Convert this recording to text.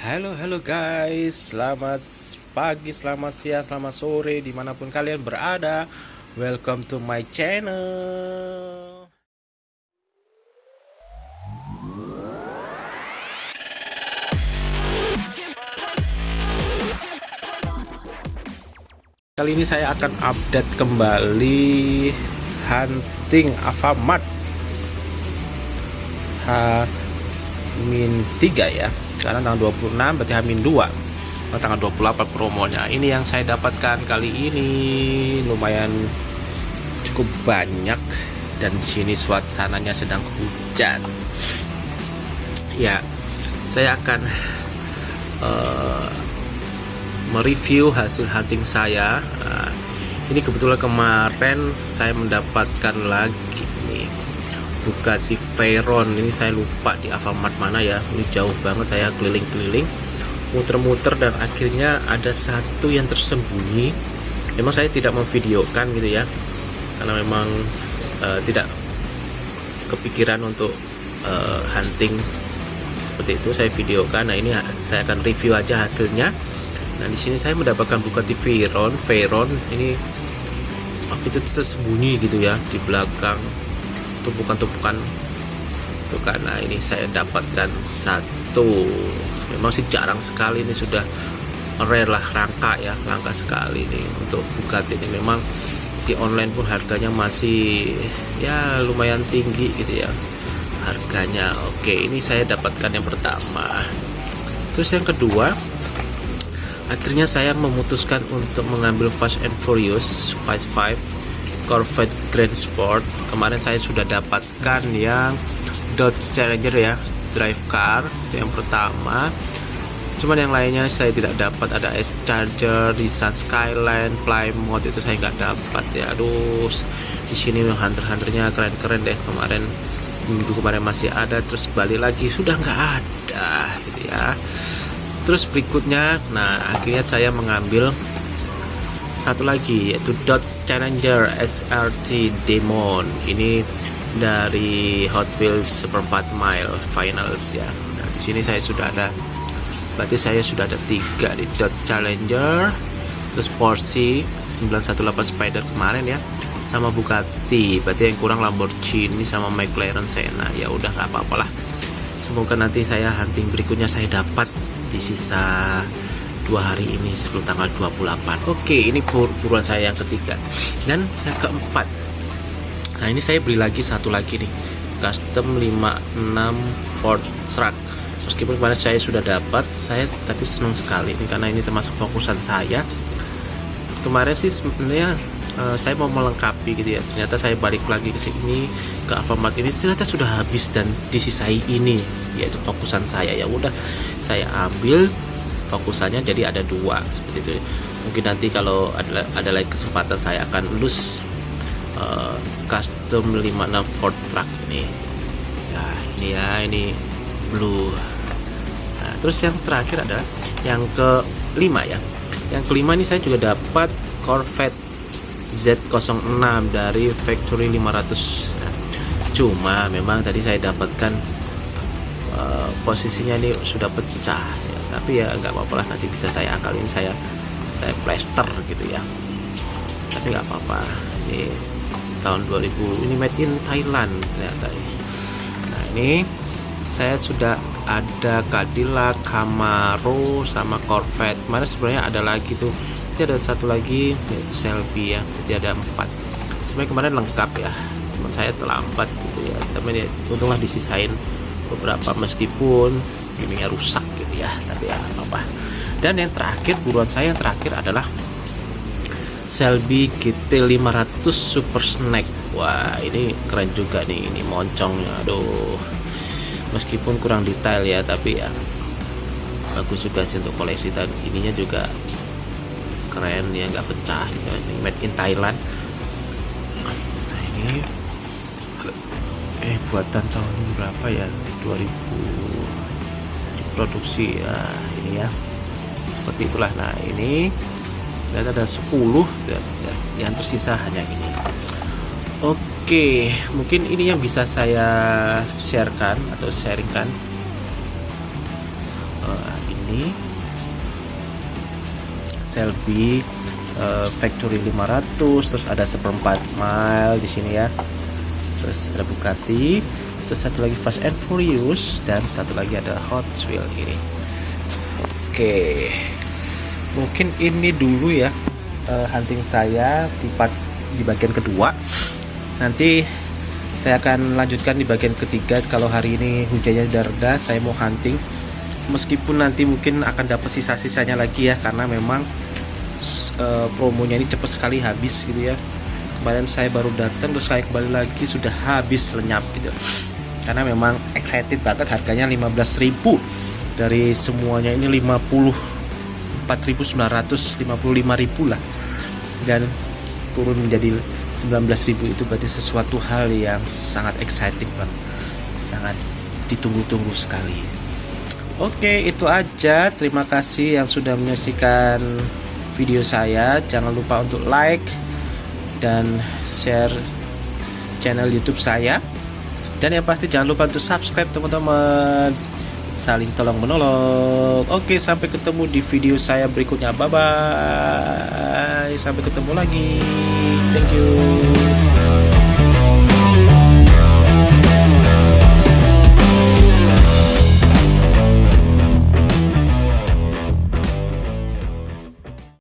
Halo halo guys, selamat pagi, selamat siang, selamat sore di mana pun kalian berada. Welcome to my channel. Kali ini saya akan update kembali hunting Alfamart H-3 ya sekarang tanggal 26 berarti Hamin 2 oh, tanggal 28 promonya. Ini yang saya dapatkan kali ini. Lumayan cukup banyak. Dan sini suasananya sedang hujan. Ya saya akan uh, mereview hasil hunting saya. Uh, ini kebetulan kemarin saya mendapatkan lagi Bugatti Veyron. Ini saya lupa di Alfamart mana ya. Ini jauh banget saya keliling-keliling. Muter-muter dan akhirnya ada satu yang tersembunyi. Memang saya tidak memvideokan gitu ya. Karena memang uh, tidak kepikiran untuk uh, hunting seperti itu. Saya videokan. Nah ini saya akan review aja hasilnya. Nah di sini saya mendapatkan Bugatti Veyron Veyron. Ini waktu itu tersembunyi gitu ya di belakang tumpukan-tumpukan. Itu karena ini saya dapatkan satu. Memang sih jarang sekali ini sudah rare lah rangka ya langka sekali nih untuk Bugatti ini. Memang di online pun harganya masih ya lumayan tinggi gitu ya harganya. Oke ini saya dapatkan yang pertama. Terus yang kedua akhirnya saya memutuskan untuk mengambil Fast and Furious Fast 5 Corvette Grand Sport. Kemarin saya sudah dapatkan yang Dodge Challenger ya drive car itu yang pertama. Cuman yang lainnya saya tidak dapat. Ada S Charger, Nissan Skyline, Plymouth itu saya nggak dapat. Ya aduh di sini hunter-hunternya keren-keren deh. Kemarin minggu kemarin masih ada. Terus balik lagi sudah nggak ada gitu ya. Terus berikutnya nah akhirnya saya mengambil satu lagi yaitu Dodge Challenger SRT Demon. Ini dari Hot Wheels Seperempat Mile Finals ya. Nah, di sini saya sudah ada berarti saya sudah ada tiga di Dodge Challenger terus Porsche 918 Spider kemarin ya sama Bugatti. Berarti yang kurang Lamborghini sama McLaren Senna. Ya udah nggak apa-apa lah. Semoga nanti saya hunting berikutnya saya dapat di sisa dua hari ini sebelum tanggal 28 oke ini buruan saya yang ketiga. Dan yang keempat. Nah ini saya beli lagi satu lagi nih. Custom 56 Ford Truck. Meskipun kemarin saya sudah dapat saya tapi senang sekali ini karena ini termasuk fokusan saya. Kemarin sih sebenarnya uh, saya mau melengkapi gitu ya. Ternyata saya balik lagi ke sini ke Alfamart ini. Ternyata sudah habis dan disisai ini yaitu fokusan saya. Ya udah saya ambil fokusannya jadi ada dua seperti itu. Mungkin nanti kalau ada ada lagi kesempatan saya akan lulus uh, custom 56 Ford truck ini. Ya ini ya ini blue. Nah, terus yang terakhir adalah yang kelima ya. Yang kelima ini saya juga dapat Corvette Z06 dari factory 500 nah, cuma memang tadi saya dapatkan uh, posisinya ini sudah pecah tapi ya nggak apa-apa lah nanti bisa saya akalin saya saya plaster gitu ya. Tapi nggak apa-apa. Ini tahun 2000 ini made in Thailand ternyata nah ini saya sudah ada Cadillac Camaro sama Corvette. Mana sebenarnya ada lagi tuh. Jadi ada satu lagi yaitu Shelby ya. Jadi ada empat. Sebenarnya kemarin lengkap ya. Teman saya terlambat gitu ya. Tapi ya untunglah disisain beberapa meskipun ininya rusak ya tapi ya apa-apa. Dan yang terakhir buruan saya yang terakhir adalah Selby GT 500 Super Snack. Wah ini keren juga nih ini moncongnya. Aduh meskipun kurang detail ya tapi ya bagus juga sih untuk koleksi. Dan ininya juga keren ya nggak pecah ya. ini made in Thailand. Nah ini eh buatan tahun berapa ya? 2000 produksi ya ini ya. Seperti itulah. Nah ini dan ada 10 ya, ya, yang tersisa hanya ini. Oke mungkin ini yang bisa saya sharekan atau sharingkan. Uh, ini Selby uh, Factory 500 terus ada seperempat mile di sini ya. Terus ada Bugatti terus satu lagi Fast and Furious dan satu lagi ada Hot Wheels ini. Oke. Mungkin ini dulu ya uh, hunting saya di part di bagian kedua. Nanti saya akan lanjutkan di bagian ketiga. Kalau hari ini hujannya sudah saya mau hunting. Meskipun nanti mungkin akan dapat sisa-sisanya lagi ya karena memang uh, promonya ini cepat sekali habis gitu ya. Kemarin saya baru datang terus saya kembali lagi sudah habis lenyap gitu karena memang excited banget harganya 15.000 dari semuanya ini 50 4.955.000 lah. Dan turun menjadi 19.000 itu berarti sesuatu hal yang sangat exciting banget sangat ditunggu-tunggu sekali. Oke itu aja. Terima kasih yang sudah menyaksikan video saya. Jangan lupa untuk like dan share channel youtube saya dan yang pasti jangan lupa untuk subscribe teman-teman. Saling tolong menolong. Oke sampai ketemu di video saya berikutnya. Bye bye sampai ketemu lagi. Thank you